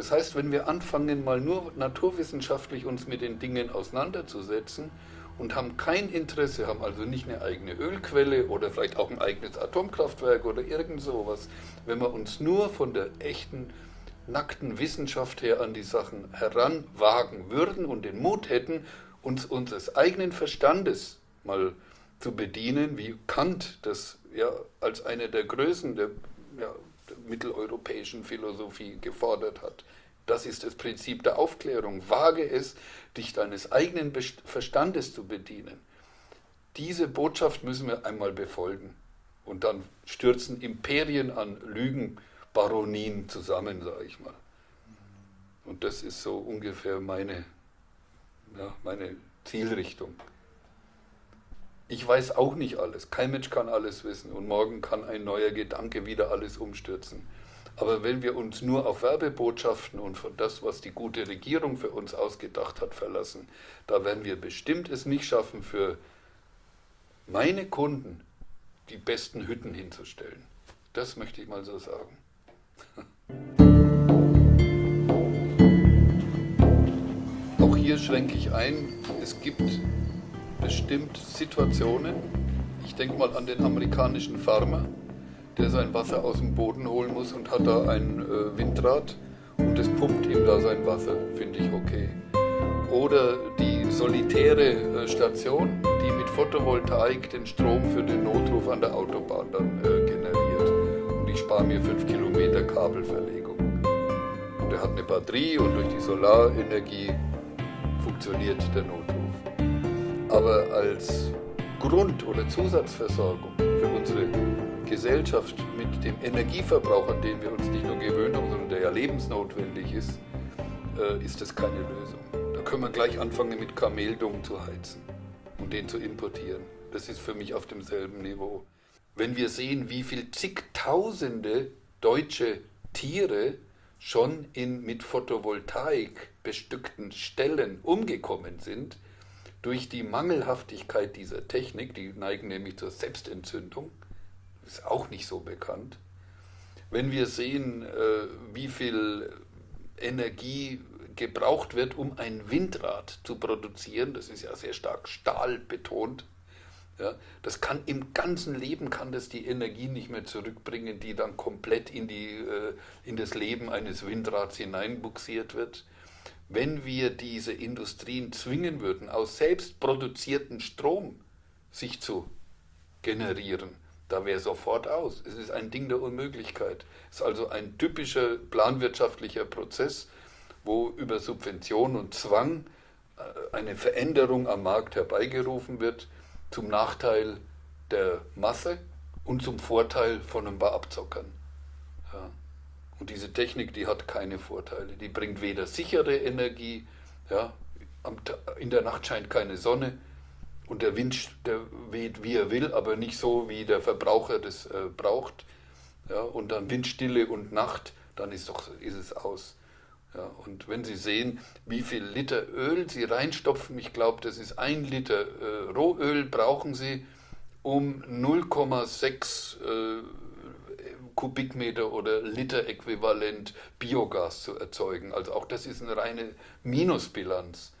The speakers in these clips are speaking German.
Das heißt, wenn wir anfangen, mal nur naturwissenschaftlich uns mit den Dingen auseinanderzusetzen und haben kein Interesse, haben also nicht eine eigene Ölquelle oder vielleicht auch ein eigenes Atomkraftwerk oder irgend sowas, wenn wir uns nur von der echten, nackten Wissenschaft her an die Sachen heranwagen würden und den Mut hätten, uns unseres eigenen Verstandes mal zu bedienen, wie Kant das ja als eine der Größen der, ja, mitteleuropäischen Philosophie gefordert hat. Das ist das Prinzip der Aufklärung. Wage es, dich deines eigenen Verstandes zu bedienen. Diese Botschaft müssen wir einmal befolgen. Und dann stürzen Imperien an Lügenbaronien zusammen, sage ich mal. Und das ist so ungefähr meine, ja, meine Zielrichtung. Ich weiß auch nicht alles. Kein Mensch kann alles wissen. Und morgen kann ein neuer Gedanke wieder alles umstürzen. Aber wenn wir uns nur auf Werbebotschaften und von das, was die gute Regierung für uns ausgedacht hat, verlassen, da werden wir bestimmt es nicht schaffen, für meine Kunden die besten Hütten hinzustellen. Das möchte ich mal so sagen. Auch hier schränke ich ein, es gibt bestimmt Situationen, ich denke mal an den amerikanischen Farmer, der sein Wasser aus dem Boden holen muss und hat da ein äh, Windrad und das pumpt ihm da sein Wasser, finde ich okay. Oder die solitäre äh, Station, die mit Photovoltaik den Strom für den Notruf an der Autobahn dann äh, generiert. Und ich spare mir 5 Kilometer Kabelverlegung. Und er hat eine Batterie und durch die Solarenergie funktioniert der Notruf. Aber als Grund- oder Zusatzversorgung für unsere Gesellschaft mit dem Energieverbrauch, an den wir uns nicht nur gewöhnt haben, sondern der ja lebensnotwendig ist, äh, ist das keine Lösung. Da können wir gleich anfangen mit Kameldung zu heizen und den zu importieren. Das ist für mich auf demselben Niveau. Wenn wir sehen, wie viel zigtausende deutsche Tiere schon in mit Photovoltaik bestückten Stellen umgekommen sind, durch die Mangelhaftigkeit dieser Technik, die neigen nämlich zur Selbstentzündung, ist auch nicht so bekannt. Wenn wir sehen, äh, wie viel Energie gebraucht wird, um ein Windrad zu produzieren, das ist ja sehr stark stahlbetont, ja, das kann im ganzen Leben kann das die Energie nicht mehr zurückbringen, die dann komplett in, die, äh, in das Leben eines Windrads hineinbuxiert wird wenn wir diese Industrien zwingen würden, aus selbst produzierten Strom sich zu generieren, da wäre sofort aus. Es ist ein Ding der Unmöglichkeit. Es ist also ein typischer planwirtschaftlicher Prozess, wo über Subvention und Zwang äh, eine Veränderung am Markt herbeigerufen wird, zum Nachteil der Masse und zum Vorteil von ein paar Abzockern. Und diese Technik, die hat keine Vorteile. Die bringt weder sichere Energie, ja, in der Nacht scheint keine Sonne und der Wind der weht, wie er will, aber nicht so, wie der Verbraucher das äh, braucht. Ja, und dann Windstille und Nacht, dann ist, doch, ist es aus. Ja, und wenn Sie sehen, wie viel Liter Öl Sie reinstopfen, ich glaube, das ist ein Liter äh, Rohöl, brauchen Sie, um 0,6 äh, Kubikmeter oder Liter äquivalent Biogas zu erzeugen. Also auch das ist eine reine Minusbilanz.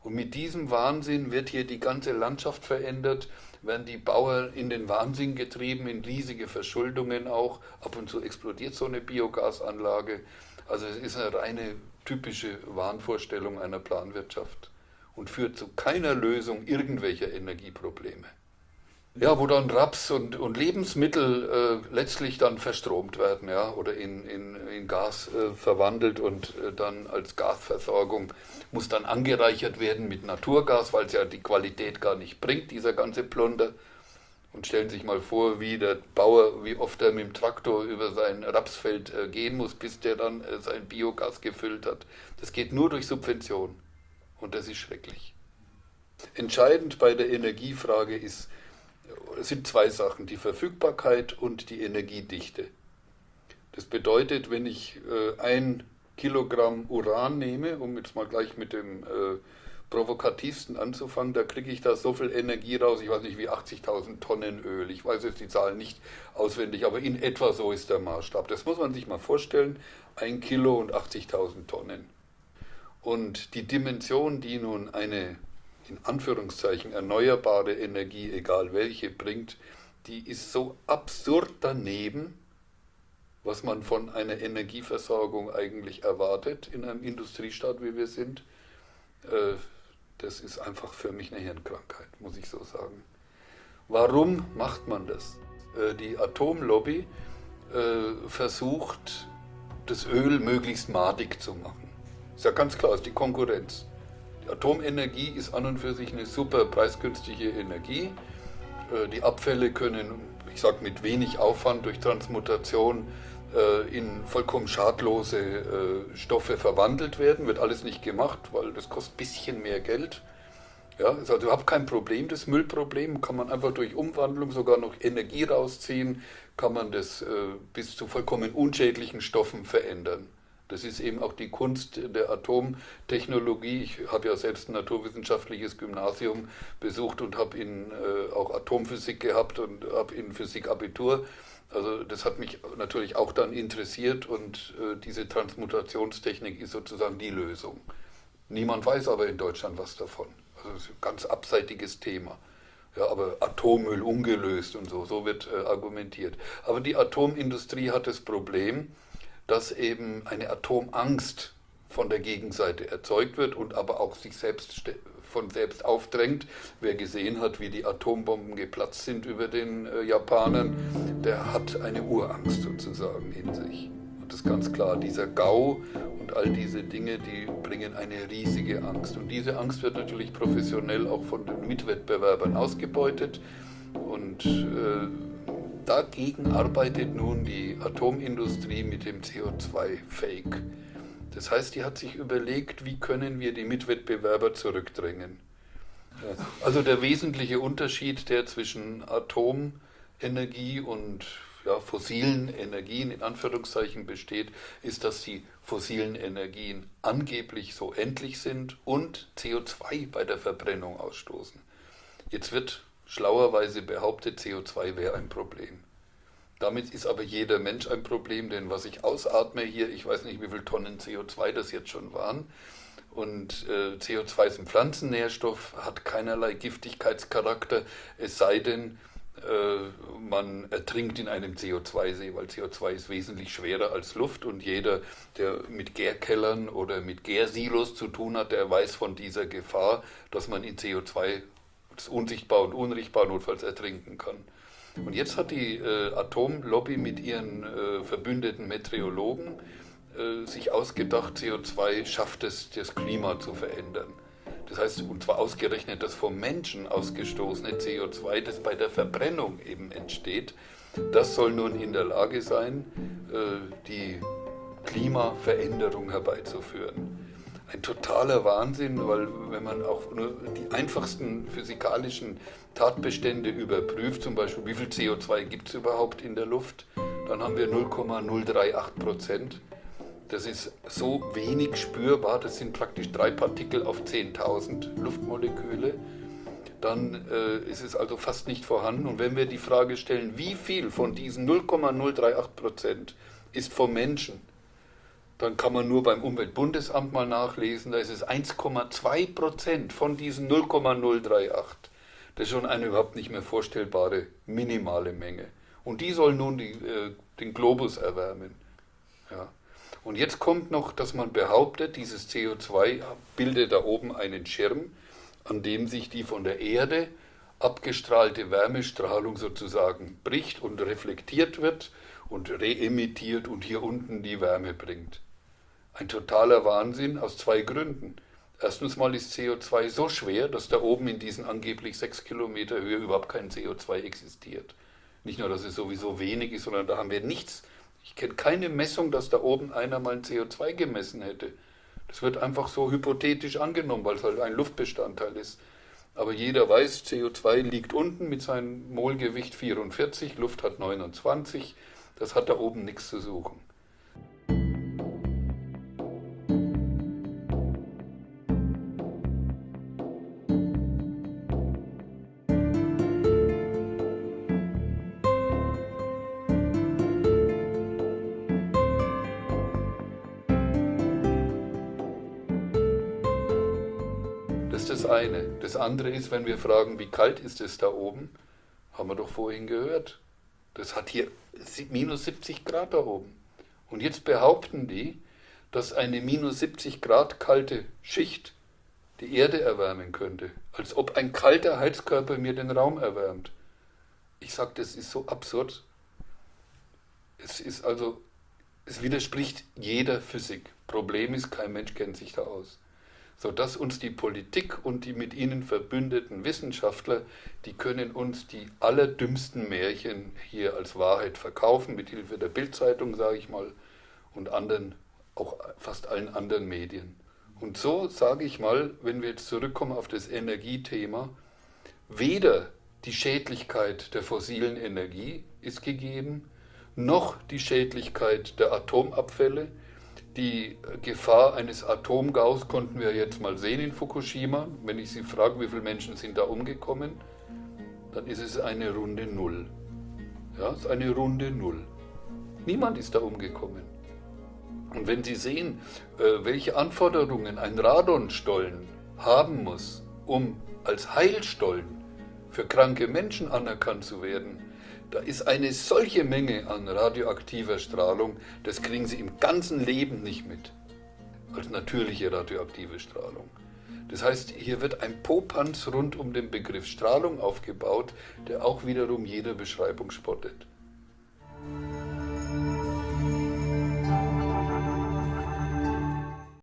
Und mit diesem Wahnsinn wird hier die ganze Landschaft verändert, werden die Bauern in den Wahnsinn getrieben, in riesige Verschuldungen auch. Ab und zu explodiert so eine Biogasanlage. Also es ist eine reine typische Wahnvorstellung einer Planwirtschaft und führt zu keiner Lösung irgendwelcher Energieprobleme. Ja, wo dann Raps und, und Lebensmittel äh, letztlich dann verstromt werden, ja, oder in, in, in Gas äh, verwandelt und äh, dann als Gasversorgung muss dann angereichert werden mit Naturgas, weil es ja die Qualität gar nicht bringt, dieser ganze Plunder. Und stellen sich mal vor, wie der Bauer, wie oft er mit dem Traktor über sein Rapsfeld äh, gehen muss, bis der dann äh, sein Biogas gefüllt hat. Das geht nur durch Subvention. Und das ist schrecklich. Entscheidend bei der Energiefrage ist, sind zwei Sachen, die Verfügbarkeit und die Energiedichte. Das bedeutet, wenn ich äh, ein Kilogramm Uran nehme, um jetzt mal gleich mit dem äh, provokativsten anzufangen, da kriege ich da so viel Energie raus, ich weiß nicht wie 80.000 Tonnen Öl, ich weiß jetzt die Zahlen nicht auswendig, aber in etwa so ist der Maßstab. Das muss man sich mal vorstellen, ein Kilo und 80.000 Tonnen. Und die Dimension, die nun eine in Anführungszeichen erneuerbare Energie, egal welche, bringt, die ist so absurd daneben, was man von einer Energieversorgung eigentlich erwartet in einem Industriestaat, wie wir sind. Äh, das ist einfach für mich eine Hirnkrankheit, muss ich so sagen. Warum macht man das? Äh, die Atomlobby äh, versucht, das Öl möglichst madig zu machen. Ist ja ganz klar, ist die Konkurrenz. Atomenergie ist an und für sich eine super preisgünstige Energie. Die Abfälle können, ich sage mit wenig Aufwand durch Transmutation, in vollkommen schadlose Stoffe verwandelt werden. Wird alles nicht gemacht, weil das kostet ein bisschen mehr Geld. Ja, ist also überhaupt kein Problem, das Müllproblem. Kann man einfach durch Umwandlung sogar noch Energie rausziehen, kann man das äh, bis zu vollkommen unschädlichen Stoffen verändern. Das ist eben auch die Kunst der Atomtechnologie. Ich habe ja selbst ein naturwissenschaftliches Gymnasium besucht und habe in äh, auch Atomphysik gehabt und habe in Physik Abitur. Also das hat mich natürlich auch dann interessiert und äh, diese Transmutationstechnik ist sozusagen die Lösung. Niemand weiß aber in Deutschland was davon. Also das ist ein ganz abseitiges Thema. Ja, aber Atommüll ungelöst und so, so wird äh, argumentiert. Aber die Atomindustrie hat das Problem, dass eben eine Atomangst von der Gegenseite erzeugt wird und aber auch sich selbst von selbst aufdrängt. Wer gesehen hat, wie die Atombomben geplatzt sind über den äh, Japanern, der hat eine Urangst sozusagen in sich. Und das ist ganz klar, dieser GAU und all diese Dinge, die bringen eine riesige Angst. Und diese Angst wird natürlich professionell auch von den Mitwettbewerbern ausgebeutet. Und äh, dagegen arbeitet nun die Atomindustrie mit dem CO2-Fake. Das heißt, die hat sich überlegt, wie können wir die Mitwettbewerber zurückdrängen. Also der wesentliche Unterschied, der zwischen Atomenergie und ja, fossilen Energien in Anführungszeichen besteht, ist, dass die fossilen Energien angeblich so endlich sind und CO2 bei der Verbrennung ausstoßen. Jetzt wird schlauerweise behauptet, CO2 wäre ein Problem. Damit ist aber jeder Mensch ein Problem, denn was ich ausatme hier, ich weiß nicht, wie viele Tonnen CO2 das jetzt schon waren. Und äh, CO2 ist ein Pflanzennährstoff, hat keinerlei Giftigkeitscharakter, es sei denn, äh, man ertrinkt in einem CO2-See, weil CO2 ist wesentlich schwerer als Luft und jeder, der mit Gärkellern oder mit Gärsilos zu tun hat, der weiß von dieser Gefahr, dass man in CO2 unsichtbar und unrichtbar notfalls ertrinken kann. Und jetzt hat die äh, Atomlobby mit ihren äh, verbündeten Meteorologen äh, sich ausgedacht, CO2 schafft es, das Klima zu verändern. Das heißt, und zwar ausgerechnet das vom Menschen ausgestoßene CO2, das bei der Verbrennung eben entsteht, das soll nun in der Lage sein, äh, die Klimaveränderung herbeizuführen. Ein totaler Wahnsinn, weil wenn man auch nur die einfachsten physikalischen Tatbestände überprüft, zum Beispiel wie viel CO2 gibt es überhaupt in der Luft, dann haben wir 0,038 Prozent. Das ist so wenig spürbar, das sind praktisch drei Partikel auf 10.000 Luftmoleküle. Dann äh, ist es also fast nicht vorhanden. Und wenn wir die Frage stellen, wie viel von diesen 0,038 Prozent ist vom Menschen, dann kann man nur beim Umweltbundesamt mal nachlesen, da ist es 1,2 Prozent von diesen 0,038. Das ist schon eine überhaupt nicht mehr vorstellbare minimale Menge. Und die soll nun die, äh, den Globus erwärmen. Ja. Und jetzt kommt noch, dass man behauptet, dieses CO2 bildet da oben einen Schirm, an dem sich die von der Erde abgestrahlte Wärmestrahlung sozusagen bricht und reflektiert wird und reemittiert und hier unten die Wärme bringt. Ein totaler Wahnsinn aus zwei Gründen. Erstens mal ist CO2 so schwer, dass da oben in diesen angeblich sechs Kilometer Höhe überhaupt kein CO2 existiert. Nicht nur, dass es sowieso wenig ist, sondern da haben wir nichts ich kenne keine Messung, dass da oben einer mal ein CO2 gemessen hätte. Das wird einfach so hypothetisch angenommen, weil es halt ein Luftbestandteil ist. Aber jeder weiß, CO2 liegt unten mit seinem Molgewicht 44, Luft hat 29, das hat da oben nichts zu suchen. Ist das eine. Das andere ist, wenn wir fragen, wie kalt ist es da oben, haben wir doch vorhin gehört. Das hat hier minus 70 Grad da oben. Und jetzt behaupten die, dass eine minus 70 Grad kalte Schicht die Erde erwärmen könnte. Als ob ein kalter Heizkörper mir den Raum erwärmt. Ich sage, das ist so absurd. Es ist also, es widerspricht jeder Physik. Problem ist, kein Mensch kennt sich da aus. Sodass uns die Politik und die mit ihnen verbündeten Wissenschaftler, die können uns die allerdümmsten Märchen hier als Wahrheit verkaufen, mit Hilfe der Bildzeitung, sage ich mal, und anderen, auch fast allen anderen Medien. Und so sage ich mal, wenn wir jetzt zurückkommen auf das Energiethema, weder die Schädlichkeit der fossilen Energie ist gegeben, noch die Schädlichkeit der Atomabfälle. Die Gefahr eines Atomgaus konnten wir jetzt mal sehen in Fukushima. Wenn ich Sie frage, wie viele Menschen sind da umgekommen, dann ist es eine runde Null. Ja, es ist eine runde Null. Niemand ist da umgekommen. Und wenn Sie sehen, äh, welche Anforderungen ein Radonstollen haben muss, um als Heilstollen für kranke Menschen anerkannt zu werden, da ist eine solche Menge an radioaktiver Strahlung, das kriegen Sie im ganzen Leben nicht mit, als natürliche radioaktive Strahlung. Das heißt, hier wird ein Popanz rund um den Begriff Strahlung aufgebaut, der auch wiederum jeder Beschreibung spottet.